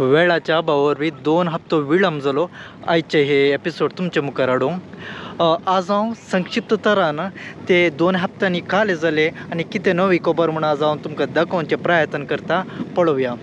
वेळाच्या अभावा वरवीं दोन हप्तो विलंब जालो आयचे हे एपिसोड तुमचे मुखार हाडूंक आज हांव संक्षिप्त तरान ते दोन हप्त्यांनी काले जाले आनी कितें नवी खबर म्हूण आज हांव तुमकां दाखोवचे प्रयत्न करता. पळोवया.